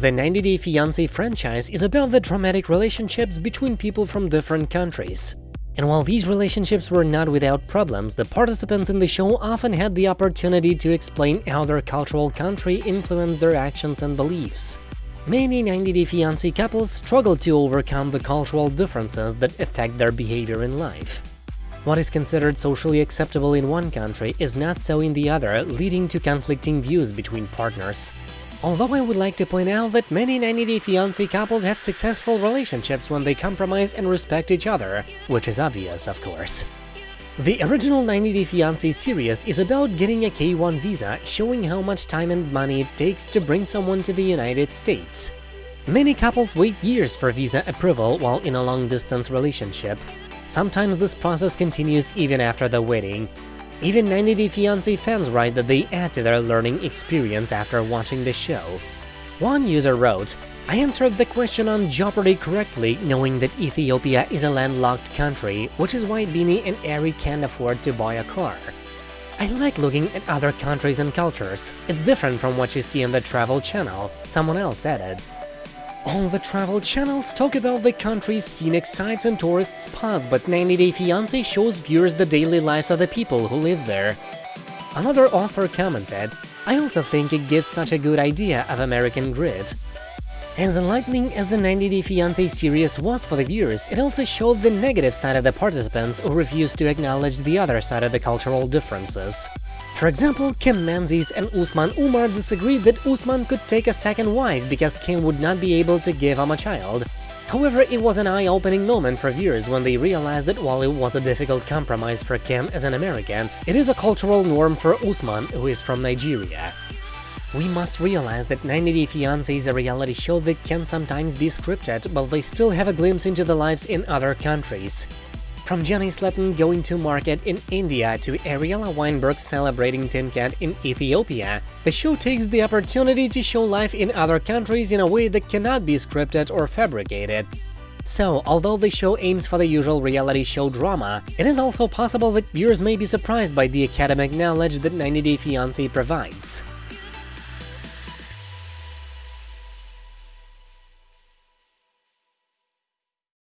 The 90 Day Fiancé franchise is about the dramatic relationships between people from different countries. And while these relationships were not without problems, the participants in the show often had the opportunity to explain how their cultural country influenced their actions and beliefs. Many 90 Day Fiancé couples struggle to overcome the cultural differences that affect their behavior in life. What is considered socially acceptable in one country is not so in the other, leading to conflicting views between partners. Although I would like to point out that many 90 Day Fiancé couples have successful relationships when they compromise and respect each other, which is obvious, of course. The original 90 Day Fiancé series is about getting a K-1 visa, showing how much time and money it takes to bring someone to the United States. Many couples wait years for visa approval while in a long-distance relationship. Sometimes this process continues even after the wedding, even 90 Day Fiancé fans write that they add to their learning experience after watching the show. One user wrote, I answered the question on Jeopardy correctly, knowing that Ethiopia is a landlocked country, which is why Beanie and Ari can't afford to buy a car. I like looking at other countries and cultures. It's different from what you see on the Travel Channel, someone else added. All the travel channels talk about the country's scenic sites and tourist spots, but 90 Day Fiancé shows viewers the daily lives of the people who live there. Another author commented, I also think it gives such a good idea of American grit. As enlightening as the 90 Day Fiancé series was for the viewers, it also showed the negative side of the participants who refused to acknowledge the other side of the cultural differences. For example, Kim Menzies and Usman Umar disagreed that Usman could take a second wife because Kim would not be able to give him a child. However, it was an eye-opening moment for viewers when they realized that while it was a difficult compromise for Kim as an American, it is a cultural norm for Usman, who is from Nigeria. We must realize that 90 Day Fiancé is a reality show that can sometimes be scripted, but they still have a glimpse into the lives in other countries. From Jenny Slatten going to market in India to Ariela Weinberg celebrating Timkat in Ethiopia, the show takes the opportunity to show life in other countries in a way that cannot be scripted or fabricated. So, although the show aims for the usual reality show drama, it is also possible that viewers may be surprised by the academic knowledge that 90 Day Fiancé provides.